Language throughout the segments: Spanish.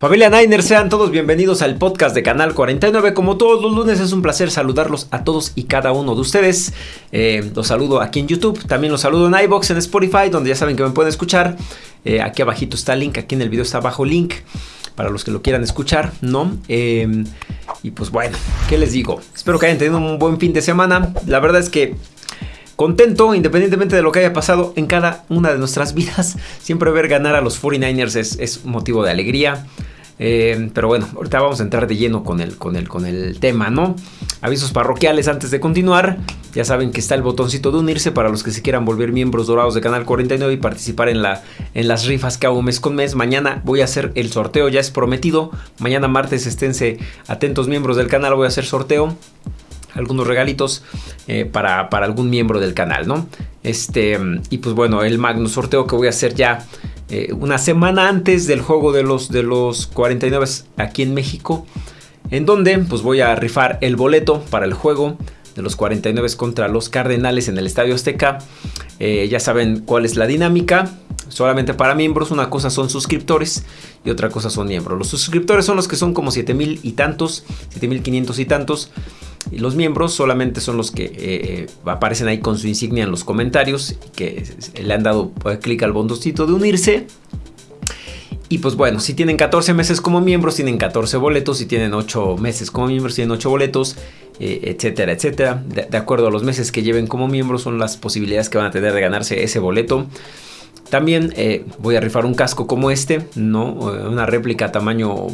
Familia Niners, sean todos bienvenidos al podcast de Canal 49. Como todos los lunes es un placer saludarlos a todos y cada uno de ustedes. Eh, los saludo aquí en YouTube, también los saludo en iBox, en Spotify, donde ya saben que me pueden escuchar. Eh, aquí abajito está el link, aquí en el video está abajo el link para los que lo quieran escuchar, ¿no? Eh, y pues bueno, ¿qué les digo? Espero que hayan tenido un buen fin de semana. La verdad es que contento, independientemente de lo que haya pasado en cada una de nuestras vidas. Siempre ver ganar a los 49ers es, es motivo de alegría. Eh, pero bueno, ahorita vamos a entrar de lleno con el, con, el, con el tema, ¿no? Avisos parroquiales antes de continuar. Ya saben que está el botoncito de unirse para los que se quieran volver miembros dorados de Canal 49 y participar en, la, en las rifas que hago mes con mes. Mañana voy a hacer el sorteo, ya es prometido. Mañana martes esténse atentos miembros del canal, voy a hacer sorteo algunos regalitos eh, para, para, algún miembro del canal, ¿no? Este, y pues bueno, el magno sorteo que voy a hacer ya eh, una semana antes del juego de los, de los 49 aquí en México, en donde pues voy a rifar el boleto para el juego de los 49 contra los Cardenales en el Estadio Azteca. Eh, ya saben cuál es la dinámica. Solamente para miembros, una cosa son suscriptores y otra cosa son miembros. Los suscriptores son los que son como 7000 y tantos, 7500 y tantos. Y los miembros solamente son los que eh, eh, aparecen ahí con su insignia en los comentarios, que le han dado clic al botoncito de unirse. Y pues bueno, si tienen 14 meses como miembros, tienen 14 boletos. Si tienen 8 meses como miembros, tienen 8 boletos, eh, etcétera, etcétera. De, acuerdo a los meses que lleven como miembros, son las posibilidades que van a tener de ganarse ese boleto. También voy a rifar un casco como este, ¿no? Una réplica tamaño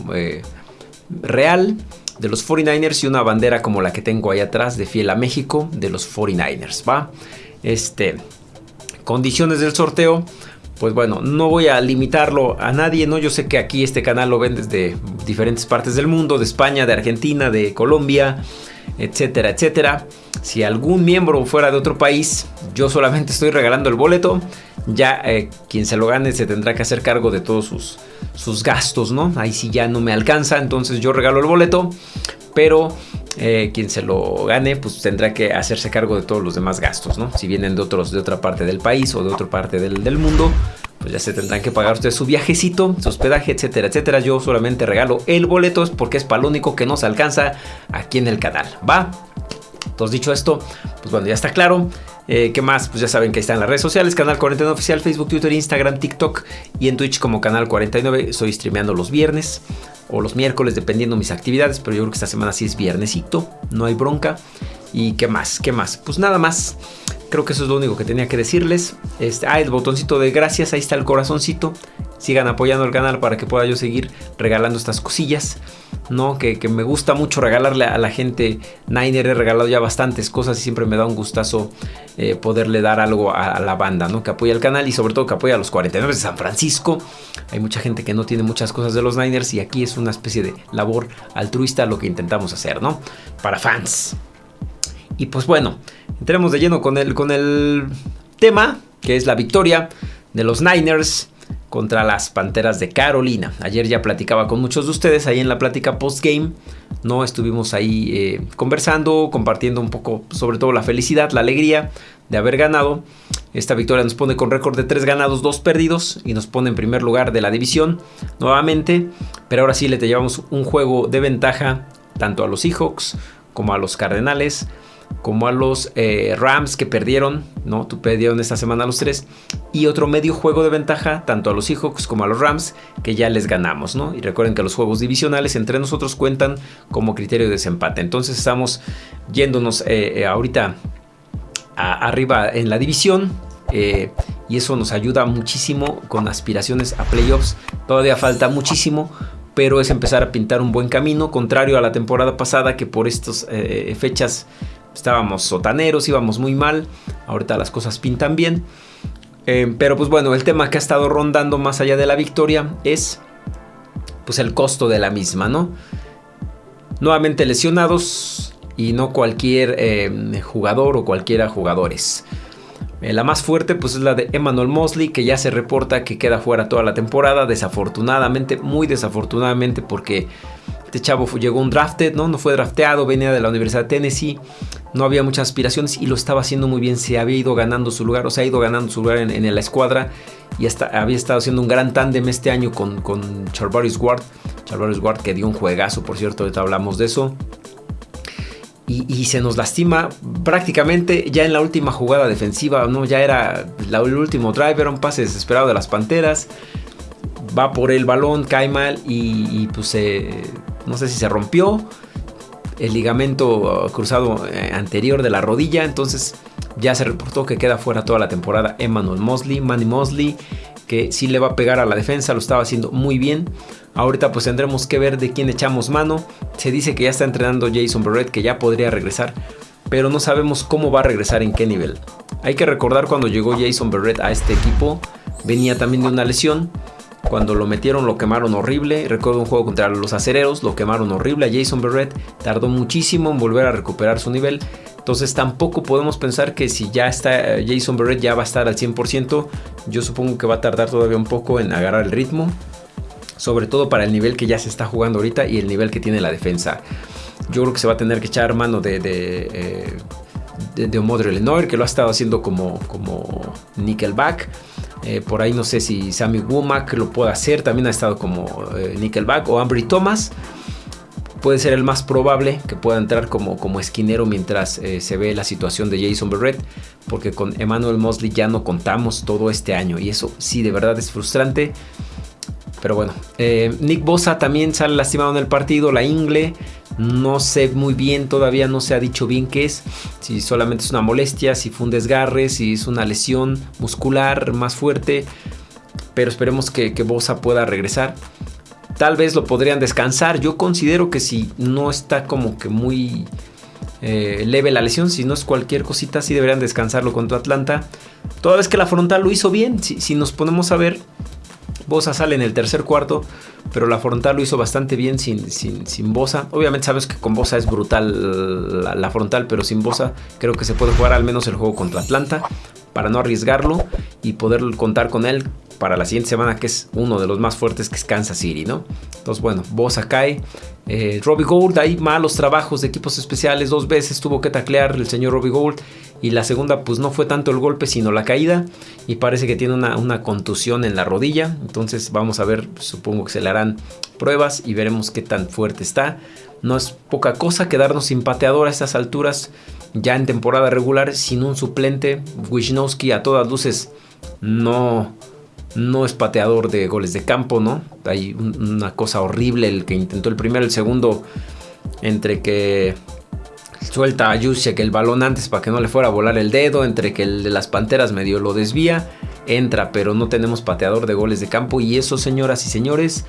real de los 49ers y una bandera como la que tengo ahí atrás de Fiel a México de los 49ers, ¿va? Este, condiciones del sorteo, pues bueno, no voy a limitarlo a nadie, ¿no? Yo sé que aquí este canal lo ven desde diferentes partes del mundo, de España, de Argentina, de Colombia, etcétera, etcétera. Si algún miembro fuera de otro país, yo solamente estoy regalando el boleto. Ya eh, quien se lo gane se tendrá que hacer cargo de todos sus, sus gastos, ¿no? Ahí sí ya no me alcanza, entonces yo regalo el boleto, pero eh, quien se lo gane, pues tendrá que hacerse cargo de todos los demás gastos, ¿no? Si vienen de otros de otra parte del país o de otra parte del, del mundo, pues ya se tendrán que pagar ustedes su viajecito, su hospedaje, etcétera, etcétera. Yo solamente regalo el boleto porque es para lo único que nos alcanza aquí en el canal, ¿va? Entonces dicho esto, pues bueno, ya está claro. Eh, ¿Qué más? Pues ya saben que está en las redes sociales, Canal 49 Oficial, Facebook, Twitter, Instagram, TikTok y en Twitch como Canal 49. Estoy streameando los viernes o los miércoles, dependiendo mis actividades, pero yo creo que esta semana sí es viernesito, no hay bronca. ¿Y qué más? ¿Qué más? Pues nada más. Creo que eso es lo único que tenía que decirles. Este, ah, el botoncito de gracias, ahí está el corazoncito. Sigan apoyando el canal para que pueda yo seguir regalando estas cosillas. ¿no? Que, me gusta mucho regalarle a la gente. Niner he regalado ya bastantes cosas y siempre me da un gustazo eh, poderle dar algo a, la banda, ¿no? Que apoya el canal y sobre todo que apoya a los 49 de San Francisco. Hay mucha gente que no tiene muchas cosas de los Niners y aquí es una especie de labor altruista lo que intentamos hacer, ¿no? Para fans. Y pues bueno, entremos de lleno con el, con el tema, que es la victoria de los Niners contra las Panteras de Carolina. Ayer ya platicaba con muchos de ustedes ahí en la plática post-game. No estuvimos ahí eh, conversando, compartiendo un poco sobre todo la felicidad, la alegría de haber ganado. Esta victoria nos pone con récord de 3 ganados, 2 perdidos y nos pone en primer lugar de la división nuevamente. Pero ahora sí le te llevamos un juego de ventaja tanto a los Seahawks como a los Cardenales como a los eh, Rams que perdieron, ¿no? Tú perdieron esta semana a los tres. Y otro medio juego de ventaja, tanto a los Seahawks como a los Rams, que ya les ganamos, ¿no? Y recuerden que los juegos divisionales entre nosotros cuentan como criterio de desempate. Entonces estamos yéndonos eh, eh, ahorita arriba en la división. y eso nos ayuda muchísimo con aspiraciones a playoffs. Todavía falta muchísimo, pero es empezar a pintar un buen camino, contrario a la temporada pasada que por estas fechas estábamos sotaneros, íbamos muy mal, ahorita las cosas pintan bien. Eh, pero pues bueno, el tema que ha estado rondando más allá de la victoria es pues el costo de la misma, ¿no? Nuevamente lesionados y no cualquier eh, jugador o cualquiera jugadores. Eh, la más fuerte pues es la de Emmanuel Mosley que ya se reporta que queda fuera toda la temporada, desafortunadamente, muy desafortunadamente porque este chavo llegó un drafted, ¿no? No fue drafteado, venía de la Universidad de Tennessee, no había muchas aspiraciones y lo estaba haciendo muy bien, se había ido ganando su lugar, o se ha ido ganando su lugar en, la escuadra y hasta había estado haciendo un gran tándem este año con, con Charvarius Ward, Charvarius Ward que dio un juegazo, por cierto, ahorita hablamos de eso. Y, se nos lastima prácticamente ya en la última jugada defensiva, ¿no? Ya era el último driver, un pase desesperado de las Panteras. Va por el balón, cae mal y, pues no sé si se rompió el ligamento cruzado eh, anterior de la rodilla. Entonces ya se reportó que queda fuera toda la temporada Emmanuel Mosley, Manny Mosley, que sí le va a pegar a la defensa, lo estaba haciendo muy bien. Ahorita pues tendremos que ver de quién echamos mano. Se dice que ya está entrenando Jason Barrett, que ya podría regresar, pero no sabemos cómo va a regresar, en qué nivel. Hay que recordar cuando llegó Jason Barrett a este equipo, venía también de una lesión. Cuando lo metieron lo quemaron horrible. Recuerdo un juego contra los acereros, lo quemaron horrible a Jason Barrett. Tardó muchísimo en volver a recuperar su nivel. Entonces tampoco podemos pensar que si ya está eh, Jason Barrett ya va a estar al 100%. Yo supongo que va a tardar todavía un poco en agarrar el ritmo sobre todo para el nivel que ya se está jugando ahorita y el nivel que tiene la defensa. Yo creo que se va a tener que echar mano de, de, eh, de, que lo ha estado haciendo como, como Nickelback. Eh, por ahí no sé si Sammy Womack lo puede hacer, también ha estado como eh, Nickelback o Ambry Thomas. Puede ser el más probable que pueda entrar como, como esquinero mientras se ve la situación de Jason Berrett, porque con Emmanuel Mosley ya no contamos todo este año y eso sí de verdad es frustrante. Pero bueno, eh, Nick Bosa también sale lastimado en el partido, la ingle. No sé muy bien, todavía no se ha dicho bien qué es. Si solamente es una molestia, si fue un desgarre, si es una lesión muscular más fuerte. Pero esperemos que, Bosa pueda regresar. Tal vez lo podrían descansar. Yo considero que si no está como que muy eh, leve la lesión, si no es cualquier cosita, sí deberían descansarlo contra Atlanta. Toda vez que la frontal lo hizo bien, si nos ponemos a ver, Bosa sale en el tercer cuarto, pero la frontal lo hizo bastante bien sin, sin, Bosa. Obviamente sabes que con Bosa es brutal la, frontal, pero sin Bosa creo que se puede jugar al menos el juego contra Atlanta para no arriesgarlo y poder contar con él para la siguiente semana, que es uno de los más fuertes, que es Kansas City, ¿no? Entonces, bueno, Bosa cae. Eh, Robbie Gould, hay malos trabajos de equipos especiales. Dos veces tuvo que taclear el señor Robbie Gould. Y la segunda, pues no fue tanto el golpe, sino la caída. Y parece que tiene una, una contusión en la rodilla. Entonces, vamos a ver, supongo que se le harán pruebas y veremos qué tan fuerte está. No es poca cosa quedarnos sin pateador a estas alturas, ya en temporada regular, sin un suplente. Wisnowski a todas luces no no es pateador de goles de campo, ¿no? Hay una cosa horrible el que intentó el primero, el segundo, entre que suelta a que el balón antes para que no le fuera a volar el dedo, entre que el de las Panteras medio lo desvía, entra, pero no tenemos pateador de goles de campo y eso, señoras y señores,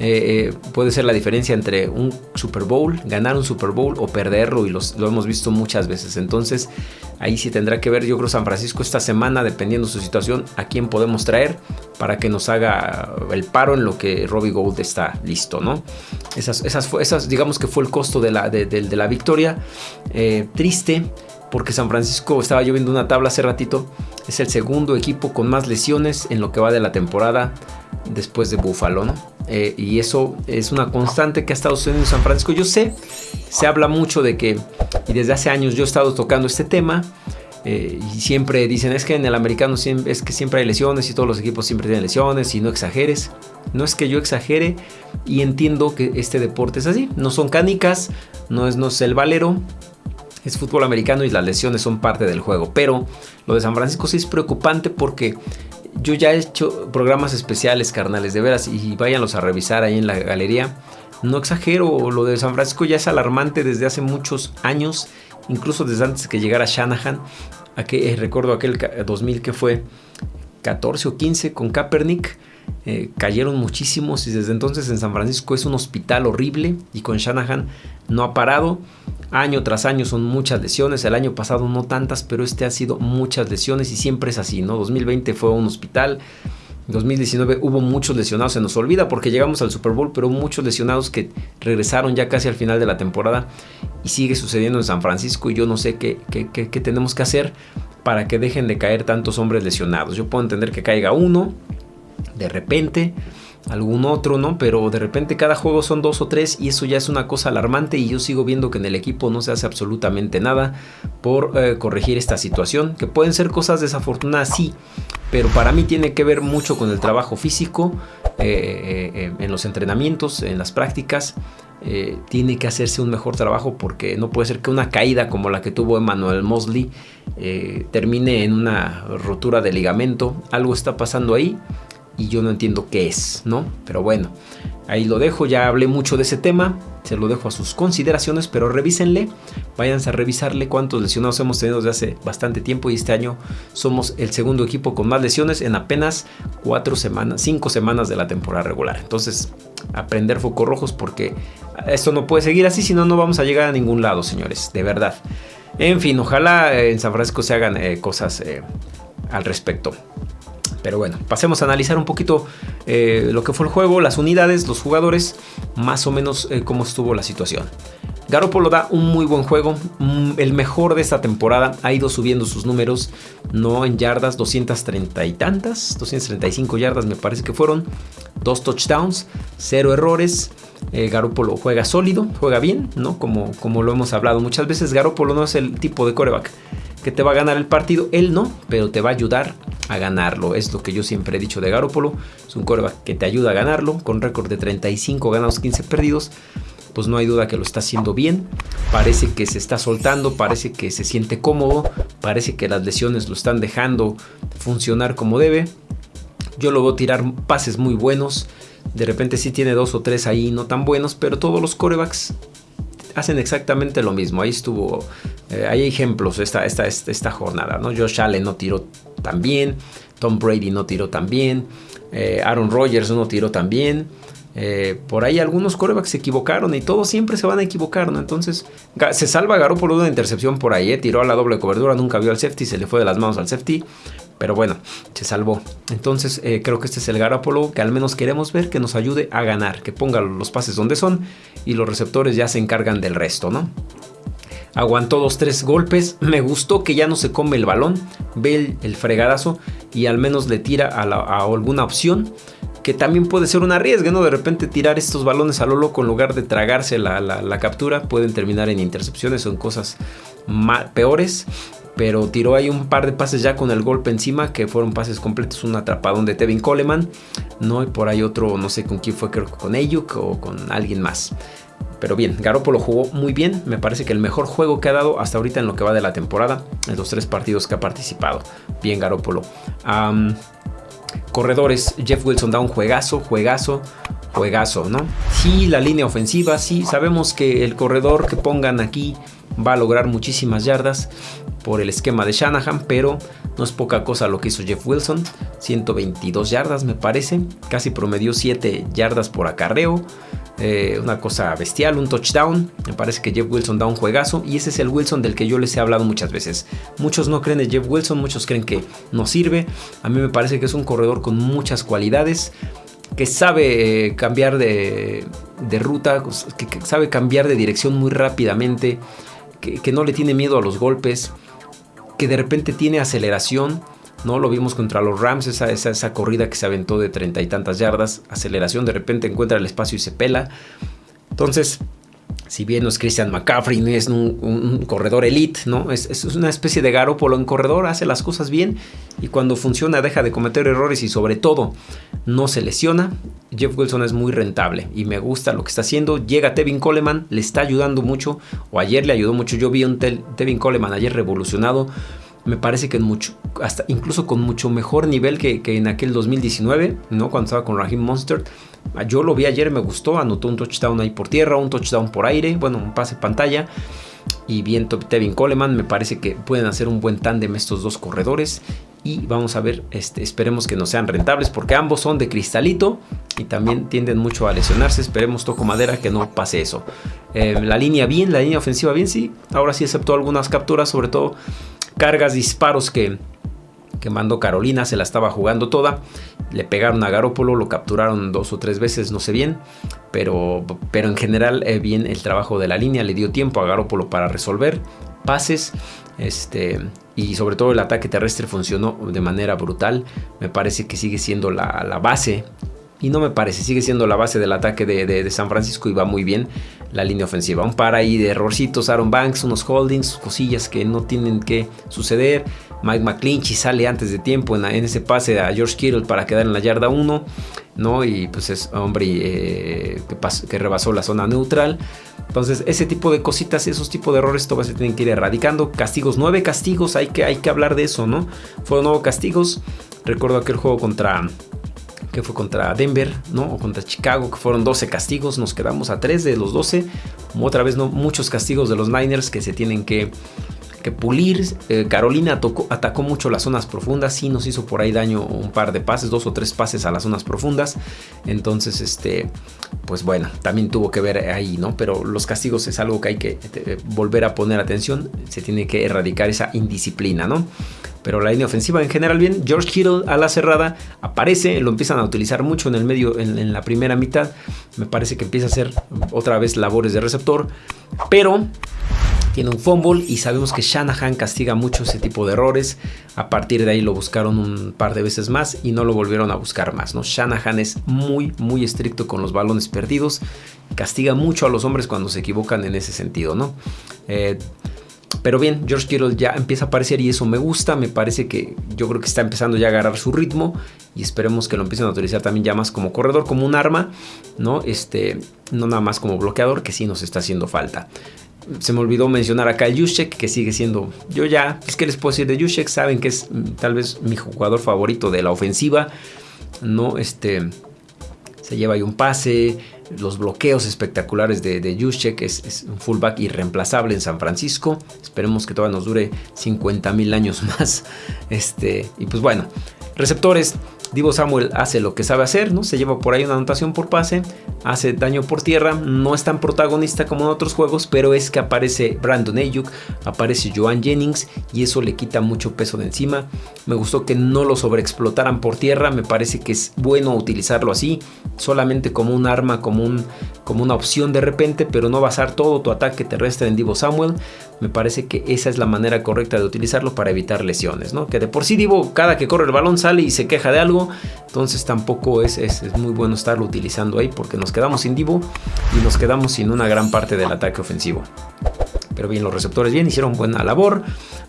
eh, eh, puede ser la diferencia entre un Super Bowl, ganar un Super Bowl o perderlo y lo hemos visto muchas veces. Entonces ahí sí tendrá que ver yo creo San Francisco esta semana, dependiendo su situación, a quién podemos traer para que nos haga el paro en lo que Robbie Gold está listo, ¿no? Esas, esas, esas digamos que fue el costo de la, victoria. Eh, triste porque San Francisco estaba lloviendo una tabla hace ratito. Es el segundo equipo con más lesiones en lo que va de la temporada después de Buffalo, ¿no? Eh, y eso es una constante que ha estado sucediendo en San Francisco. Yo sé, se habla mucho de que, y desde hace años yo he estado tocando este tema, eh, y siempre dicen, es que en el americano es que siempre hay lesiones y todos los equipos siempre tienen lesiones y no exageres. No es que yo exagere y entiendo que este deporte es así. No son canicas, no es, no es el valero, es fútbol americano y las lesiones son parte del juego. Pero lo de San Francisco sí es preocupante porque yo ya he hecho programas especiales, carnales, de veras, y váyanlos a revisar ahí en la galería. No exagero, lo de San Francisco ya es alarmante desde hace muchos años, incluso desde antes que llegara Shanahan. Aquel, eh, recuerdo aquel 2000 que fue 14 o 15 con Kaepernick. Eh, cayeron muchísimos y desde entonces en San Francisco es un hospital horrible y con Shanahan no ha parado. Año tras año son muchas lesiones, el año pasado no tantas, pero este ha sido muchas lesiones y siempre es así, ¿no? 2020 fue un hospital, 2019 hubo muchos lesionados, se nos olvida porque llegamos al Super Bowl, pero muchos lesionados que regresaron ya casi al final de la temporada y sigue sucediendo en San Francisco y yo no sé qué, qué, qué tenemos que hacer para que dejen de caer tantos hombres lesionados. Yo puedo entender que caiga uno de repente, algún otro, ¿no? Pero de repente cada juego son dos o tres y eso ya es una cosa alarmante y yo sigo viendo que en el equipo no se hace absolutamente nada por eh, corregir esta situación, que pueden ser cosas desafortunadas, sí, pero para mí tiene que ver mucho con el trabajo físico, en los entrenamientos, en las prácticas. tiene que hacerse un mejor trabajo porque no puede ser que una caída como la que tuvo Emmanuel Mosley termine en una rotura de ligamento. Algo está pasando ahí y yo no entiendo qué es, ¿no? Pero bueno, ahí lo dejo, ya hablé mucho de ese tema, se lo dejo a sus consideraciones, pero revísenle, váyanse a revisarle cuántos lesionados hemos tenido desde hace bastante tiempo y este año somos el segundo equipo con más lesiones en apenas cuatro semanas, cinco semanas de la temporada regular. Entonces, aprender focos rojos porque esto no puede seguir así, si no, no vamos a llegar a ningún lado, señores, de verdad. En fin, ojalá en San Francisco se hagan eh, cosas eh, al respecto. Pero bueno, pasemos a analizar un poquito eh, lo que fue el juego, las unidades, los jugadores, más o menos eh, cómo estuvo la situación. Garoppolo da un muy buen juego, mm, el mejor de esta temporada, ha ido subiendo sus números, no en yardas, 230 y tantas, 235 yardas me parece que fueron, dos touchdowns, cero errores. Eh, Garoppolo juega sólido, juega bien, ¿no? Como, como lo hemos hablado muchas veces, Garoppolo no es el tipo de coreback que te va a ganar el partido, él no, pero te va a ayudar a ganarlo. Es lo que yo siempre he dicho de Garópolo. Es un coreback que te ayuda a ganarlo, con récord de 35 ganados, 15 perdidos. Pues no hay duda que lo está haciendo bien. Parece que se está soltando, parece que se siente cómodo, parece que las lesiones lo están dejando funcionar como debe. Yo lo veo tirar pases muy buenos. De repente sí tiene dos o tres ahí no tan buenos, pero todos los corebacks hacen exactamente lo mismo. Ahí estuvo, eh, hay ejemplos esta, esta, esta, jornada, ¿no? Josh Allen no tiró tan bien, Tom Brady no tiró tan bien, eh, Aaron Rodgers no tiró tan bien. Eh, por ahí algunos corebacks se equivocaron y todos siempre se van a equivocar, ¿no? Entonces se salva por una intercepción por ahí, tiró a la doble cobertura, nunca vio al safety, se le fue de las manos al safety. Pero bueno, se salvó. Entonces creo que este es el Garópolo que al menos queremos ver que nos ayude a ganar, que ponga los pases donde son y los receptores ya se encargan del resto, ¿no? Aguantó dos, tres golpes. Me gustó que ya no se come el balón. Ve el, fregadazo y al menos le tira a, alguna opción. Que también puede ser un arriesgue, ¿no? De repente tirar estos balones a lo loco en lugar de tragarse la, captura. Pueden terminar en intercepciones o en cosas peores pero tiró ahí un par de pases ya con el golpe encima, que fueron pases completos, un atrapadón de Tevin Coleman, ¿no? Y por ahí otro, no sé con quién fue, creo que con Ayuk o con alguien más. Pero bien, Garoppolo jugó muy bien, me parece que el mejor juego que ha dado hasta ahorita en lo que va de la temporada, en los tres partidos que ha participado. Bien Garoppolo. corredores, Jeff Wilson da un juegazo, juegazo, juegazo, ¿no? Sí, la línea ofensiva, sí, sabemos que el corredor que pongan aquí va a lograr muchísimas yardas por el esquema de Shanahan, pero no es poca cosa lo que hizo Jeff Wilson, 122 yardas me parece, casi promedió 7 yardas por acarreo, eh, una cosa bestial, un touchdown, me parece que Jeff Wilson da un juegazo y ese es el Wilson del que yo les he hablado muchas veces. Muchos no creen en Jeff Wilson, muchos creen que no sirve, a mí me parece que es un corredor con muchas cualidades, que sabe eh, cambiar de, ruta, que, sabe cambiar de dirección muy rápidamente, que, no le tiene miedo a los golpes, que de repente tiene aceleración. ¿no? Lo vimos contra los Rams, esa, esa, esa corrida que se aventó de treinta y tantas yardas, aceleración, de repente encuentra el espacio y se pela. Entonces, si bien no es Christian McCaffrey, no es un, corredor elite, ¿no? Es, una especie de Garópolo en corredor, hace las cosas bien y cuando funciona deja de cometer errores y sobre todo no se lesiona. Jeff Wilson es muy rentable y me gusta lo que está haciendo. Llega Tevin Coleman, le está ayudando mucho, o ayer le ayudó mucho. Yo vi un Tevin Coleman ayer revolucionado me parece que mucho, hasta incluso con mucho mejor nivel que, en aquel 2019, ¿no? Cuando estaba con Raheem Monster. Yo lo vi ayer, me gustó, anotó un touchdown ahí por tierra, un touchdown por aire, bueno, un pase pantalla. Y bien Tevin Coleman, me parece que pueden hacer un buen tándem estos dos corredores. Y vamos a ver, este, esperemos que no sean rentables porque ambos son de cristalito y también tienden mucho a lesionarse. Esperemos, toco madera, que no pase eso. Eh, la línea bien, la línea ofensiva bien, sí. Ahora sí aceptó algunas capturas, sobre todo cargas, disparos que, que mandó Carolina, se la estaba jugando toda. Le pegaron a Garópolo, lo capturaron dos o tres veces, no sé bien. Pero, pero en general, eh, bien el trabajo de la línea, le dio tiempo a Garópolo para resolver pases. Este, y sobre todo el ataque terrestre funcionó de manera brutal. Me parece que sigue siendo la, base. Y no me parece, sigue siendo la base del ataque de, de, San Francisco y va muy bien. La línea ofensiva. Un par ahí de errorcitos, Aaron Banks, unos holdings, cosillas que no tienen que suceder. Mike McClinchy sale antes de tiempo en, ese pase a George Kittle para quedar en la yarda 1, ¿no? Y pues es hombre eh, que, que, rebasó la zona neutral. Entonces, ese tipo de cositas, esos tipos de errores todavía se tienen que ir erradicando. Castigos, nueve castigos, hay que, hay que hablar de eso, ¿no? Fueron nueve castigos. Recuerdo aquel juego contra que fue contra Denver, ¿no? O contra Chicago, que fueron 12 castigos, nos quedamos a 3 de los 12. Otra vez, ¿no? Muchos castigos de los Niners que se tienen que, que pulir. Eh, Carolina atacó mucho las zonas profundas, sí nos hizo por ahí daño un par de pases, dos o tres pases a las zonas profundas. Entonces, este, pues bueno, también tuvo que ver ahí, ¿no? Pero los castigos es algo que hay que eh, volver a poner atención, se tiene que erradicar esa indisciplina, ¿no? Pero la línea ofensiva en general bien. George Kittle a la cerrada aparece, lo empiezan a utilizar mucho en el medio, en, la primera mitad. Me parece que empieza a hacer otra vez labores de receptor. Pero tiene un fumble y sabemos que Shanahan castiga mucho ese tipo de errores. A partir de ahí lo buscaron un par de veces más y no lo volvieron a buscar más. ¿no? Shanahan es muy, muy estricto con los balones perdidos. Castiga mucho a los hombres cuando se equivocan en ese sentido. ¿no? Eh, pero bien, George Kittle ya empieza a aparecer y eso me gusta. Me parece que yo creo que está empezando ya a agarrar su ritmo y esperemos que lo empiecen a utilizar también ya más como corredor, como un arma, ¿no? Este, no nada más como bloqueador, que sí nos está haciendo falta. Se me olvidó mencionar acá el Yushek, que sigue siendo. Yo ya, es que les puedo decir de Yushek, saben que es mm, tal vez mi jugador favorito de la ofensiva, ¿no? Este, se lleva ahí un pase los bloqueos espectaculares de, de Juszczyk, es, un fullback irreemplazable en San Francisco. Esperemos que todavía nos dure 50 mil años más. Este, y pues bueno, receptores. Divo Samuel hace lo que sabe hacer, ¿no? Se lleva por ahí una anotación por pase, hace daño por tierra, no es tan protagonista como en otros juegos, pero es que aparece Brandon Ayuk, aparece Joan Jennings y eso le quita mucho peso de encima. Me gustó que no lo sobreexplotaran por tierra, me parece que es bueno utilizarlo así, solamente como un arma, como, un, como una opción de repente, pero no basar todo tu ataque terrestre en Divo Samuel. Me parece que esa es la manera correcta de utilizarlo para evitar lesiones, ¿no? Que de por sí Divo cada que corre el balón sale y se queja de algo, entonces tampoco es, es, muy bueno estarlo utilizando ahí porque nos quedamos sin Divo y nos quedamos sin una gran parte del ataque ofensivo. Pero bien, los receptores bien, hicieron buena labor,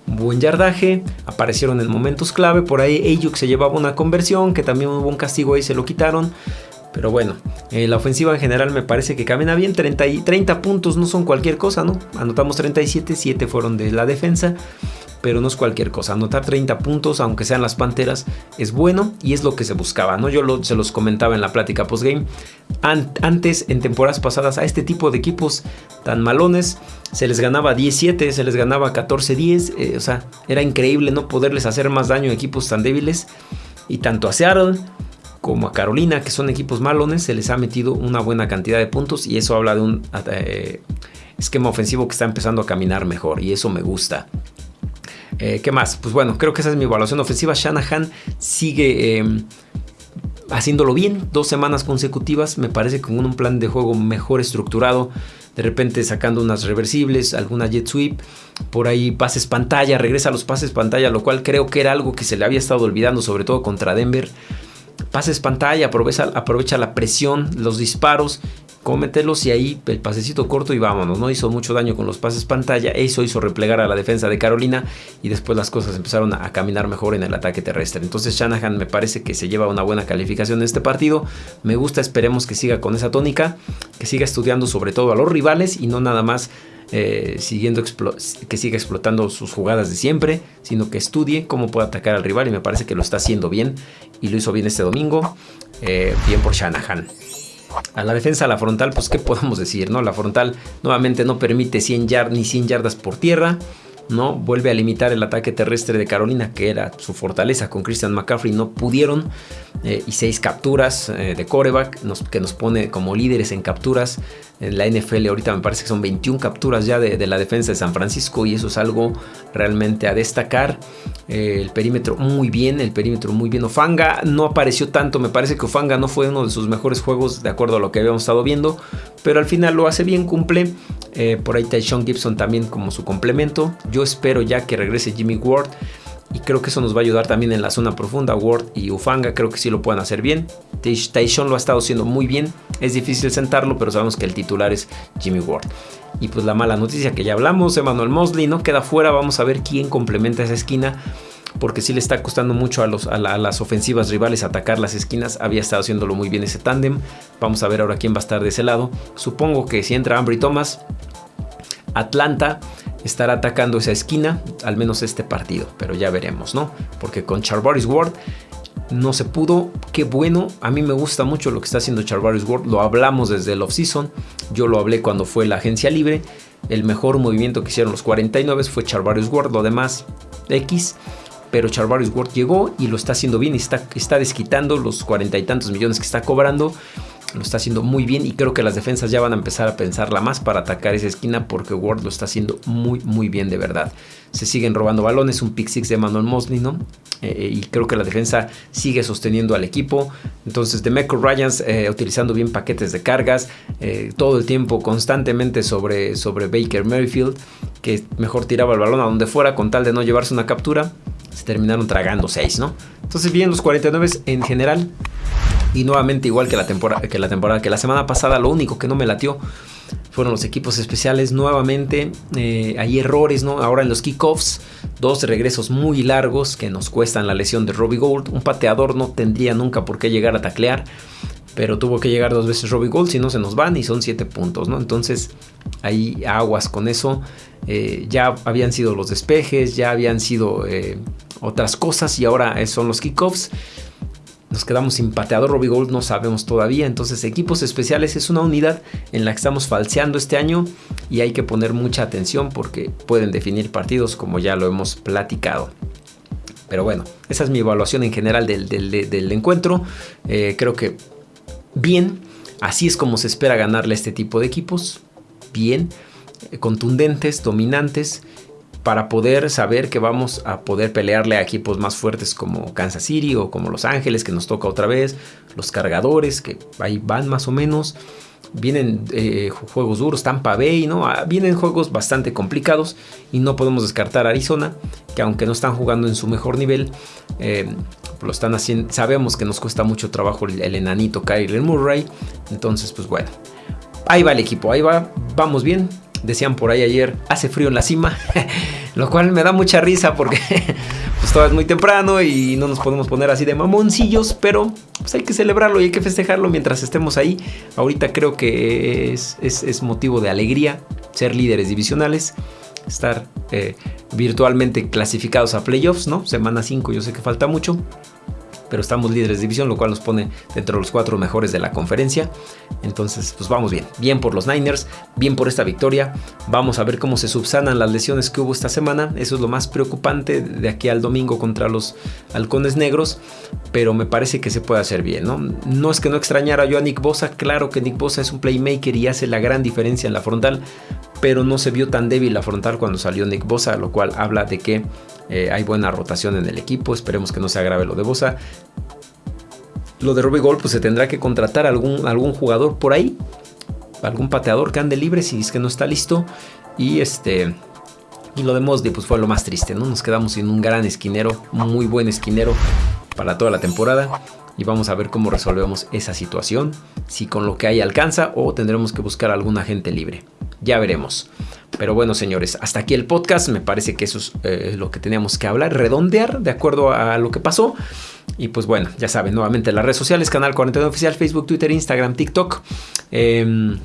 buen yardaje, aparecieron en momentos clave. Por ahí Ayuk se llevaba una conversión, que también hubo un castigo ahí, se lo quitaron. Pero bueno, eh, la ofensiva en general me parece que camina bien. 30, 30 puntos no son cualquier cosa, ¿no? Anotamos 37, 7 fueron de la defensa pero no es cualquier cosa. Anotar 30 puntos, aunque sean las Panteras, es bueno y es lo que se buscaba, ¿no? Yo se los comentaba en la plática postgame. antes, en temporadas pasadas, a este tipo de equipos tan malones, se les ganaba 17, se les ganaba 14-10, eh, o sea, era increíble no poderles hacer más daño a equipos tan débiles. Y tanto a Seattle como a Carolina, que son equipos malones, se les ha metido una buena cantidad de puntos y eso habla de un eh, esquema ofensivo que está empezando a caminar mejor y eso me gusta. Eh, ¿Qué más? Pues bueno, creo que esa es mi evaluación ofensiva. Shanahan sigue em, haciéndolo bien, dos semanas consecutivas, me parece con un plan de juego mejor estructurado. De repente sacando unas reversibles, alguna jet sweep, por ahí pases pantalla, regresa a los pases pantalla, lo cual creo que era algo que se le había estado olvidando, sobre todo contra Denver pases pantalla, aprovecha, aprovecha la presión, los disparos cómetelos y ahí el pasecito corto y vámonos. No hizo mucho daño con los pases pantalla. Eso hizo replegar a la defensa de Carolina y después las cosas empezaron a, caminar mejor en el ataque terrestre. Entonces Shanahan me parece que se lleva una buena calificación en este partido. Me gusta, esperemos que siga con esa tónica, que siga estudiando sobre todo a los rivales y no nada más eh, siguiendo que siga explotando sus jugadas de siempre, sino que estudie cómo puede atacar al rival y me parece que lo está haciendo bien y lo hizo bien este domingo. Eh, bien por Shanahan. A la defensa, a la frontal, pues qué podemos decir, ¿no? La frontal nuevamente no permite 100 yardas ni 100 yardas por tierra. ¿No? Vuelve a limitar el ataque terrestre de Carolina, que era su fortaleza con Christian McCaffrey. No pudieron. Eh, y seis capturas eh, de coreback, que nos pone como líderes en capturas en la NFL. Ahorita me parece que son 21 capturas ya de, la defensa de San Francisco y eso es algo realmente a destacar. Eh, el perímetro muy bien, el perímetro muy bien. Ofanga no apareció tanto, me parece que Ofanga no fue uno de sus mejores juegos de acuerdo a lo que habíamos estado viendo, pero al final lo hace bien, cumple. por ahí Sean Gibson también como su complemento. Yo espero ya que regrese Jimmy Ward y creo que eso nos va a ayudar también en la zona profunda. Ward y Ufanga creo que sí lo pueden hacer bien. Tyson lo ha estado haciendo muy bien. Es difícil sentarlo, pero sabemos que el titular es Jimmy Ward. Y pues la mala noticia que ya hablamos, Emmanuel Mosley no queda fuera. Vamos a ver quién complementa esa esquina. Porque sí le está costando mucho a, los, a, las ofensivas rivales atacar las esquinas. Había estado haciéndolo muy bien ese tándem. Vamos a ver ahora quién va a estar de ese lado. Supongo que si entra Ambry Thomas, Atlanta estará atacando esa esquina, al menos este partido, pero ya veremos, ¿no? Porque con Charvaris Ward no se pudo, qué bueno, a mí me gusta mucho lo que está haciendo Charvaris Ward, lo hablamos desde el offseason, yo lo hablé cuando fue la agencia libre, el mejor movimiento que hicieron los 49 fue Charvarius Ward, lo demás X, pero Charvarius Ward llegó y lo está haciendo bien y está, está desquitando los cuarenta y tantos millones que está cobrando lo está haciendo muy bien y creo que las defensas ya van a empezar a pensarla más para atacar esa esquina porque Ward lo está haciendo muy muy bien de verdad. Se siguen robando balones, un pick six de Manuel Mosley, ¿no? Eh, eh, y creo que la defensa sigue sosteniendo al equipo. Entonces, de Meco Ryans eh, utilizando bien paquetes de cargas, todo el tiempo constantemente sobre, sobre Baker Merrifield, que mejor tiraba el balón a donde fuera con tal de no llevarse una captura. Se terminaron tragando 6, ¿no? Entonces, bien, los 49 en general y nuevamente, igual que la, temporada, que la temporada, que la semana pasada, lo único que no me latió fueron los equipos especiales. Nuevamente, eh, hay errores, ¿no? Ahora en los kickoffs, dos regresos muy largos que nos cuestan la lesión de Robbie Gold. Un pateador no tendría nunca por qué llegar a taclear, pero tuvo que llegar dos veces Robbie Gold, si no se nos van y son siete puntos, ¿no? Entonces, hay aguas con eso. Eh, ya habían sido los despejes, ya habían sido eh, otras cosas y ahora son los kickoffs. Nos quedamos sin pateador Robbie Gold, no sabemos todavía. Entonces, equipos especiales es una unidad en la que estamos falseando este año y hay que poner mucha atención porque pueden definir partidos como ya lo hemos platicado. Pero bueno, esa es mi evaluación en general del, encuentro. Eh, creo que bien, así es como se espera ganarle a este tipo de equipos. Bien, eh, contundentes, dominantes para poder saber que vamos a poder pelearle a equipos más fuertes como Kansas City o como Los Ángeles, que nos toca otra vez, los cargadores, que ahí van más o menos. Vienen eh, juegos duros, Tampa Bay, ¿no? Ah, vienen juegos bastante complicados y no podemos descartar Arizona, que aunque no están jugando en su mejor nivel, eh, lo están haciendo. Sabemos que nos cuesta mucho trabajo el, el enanito Kyler Murray. Entonces, pues bueno, ahí va el equipo, ahí va, vamos bien decían por ahí ayer, hace frío en la cima, lo cual me da mucha risa porque pues todo es muy temprano y no nos podemos poner así de mamoncillos, pero pues hay que celebrarlo y hay que festejarlo mientras estemos ahí. Ahorita creo que es, es, motivo de alegría ser líderes divisionales, estar eh, virtualmente clasificados a playoffs, ¿no? Semana 5 yo sé que falta mucho, pero estamos líderes de división, lo cual nos pone dentro de los cuatro mejores de la conferencia. Entonces, pues vamos bien, bien por los Niners, bien por esta victoria. Vamos a ver cómo se subsanan las lesiones que hubo esta semana. Eso es lo más preocupante de aquí al domingo contra los halcones negros, pero me parece que se puede hacer bien, ¿no? No es que no extrañara yo a Nick Bosa, claro que Nick Bosa es un playmaker y hace la gran diferencia en la frontal, pero no se vio tan débil la frontal cuando salió Nick Bosa, lo cual habla de que eh, hay buena rotación en el equipo. Esperemos que no se agrave lo de Bosa. Lo de Robbie Gold, pues se tendrá que contratar algún, algún jugador por ahí. Algún pateador que ande libre si es que no está listo. Y este. Y lo de Mosley, pues fue lo más triste, ¿no? Nos quedamos sin un gran esquinero, muy buen esquinero para toda la temporada. Y vamos a ver cómo resolvemos esa situación. Si con lo que hay alcanza o tendremos que buscar alguna gente libre. Ya veremos. Pero bueno, señores, hasta aquí el podcast. Me parece que eso es eh, lo que teníamos que hablar, redondear de acuerdo a lo que pasó. Y pues bueno, ya saben, nuevamente las redes sociales, Canal 49 Oficial, Facebook, Twitter, Instagram, TikTok. Em,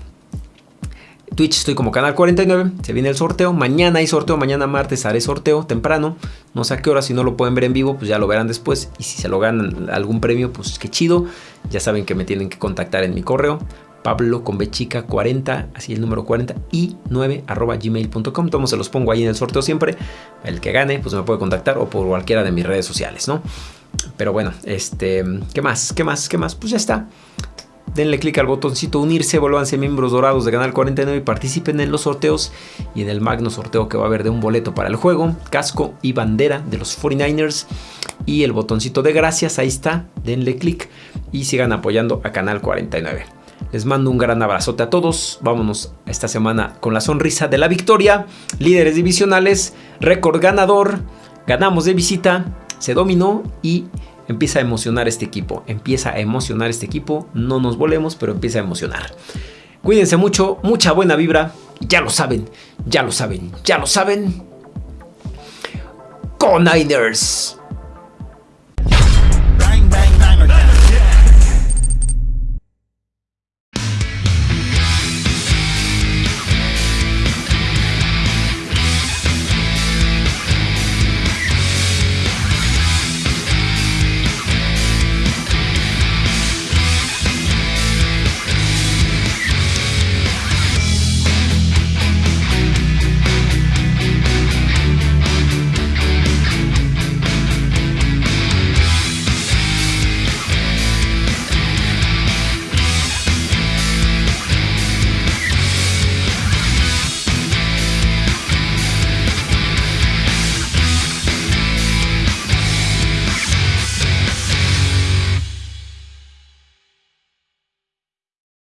Twitch estoy como Canal 49, se viene el sorteo, mañana hay sorteo, mañana martes haré sorteo temprano, no sé a qué hora, si no lo pueden ver en vivo, pues ya lo verán después y si se lo ganan algún premio, pues qué chido, ya saben que me tienen que contactar en mi correo, Pablo con bechica 40, así el número 40 y 9 arroba gmail.com. Todos se los pongo ahí en el sorteo siempre. El que gane, pues me puede contactar o por cualquiera de mis redes sociales, ¿no? Pero bueno, este, ¿qué más? ¿Qué más? ¿Qué más? Pues ya está. Denle clic al botoncito unirse, vuélvanse miembros dorados de Canal 49 y participen en los sorteos y en el magno sorteo que va a haber de un boleto para el juego, casco y bandera de los 49ers y el botoncito de gracias, ahí está, denle clic y sigan apoyando a Canal 49. Les mando un gran abrazote a todos. Vámonos esta semana con la sonrisa de la victoria. Líderes divisionales, récord ganador. Ganamos de visita, se dominó y empieza a emocionar este equipo. Empieza a emocionar este equipo. No nos volemos, pero empieza a emocionar. Cuídense mucho, mucha buena vibra. Ya lo saben, ya lo saben, ya lo saben. Con Niners.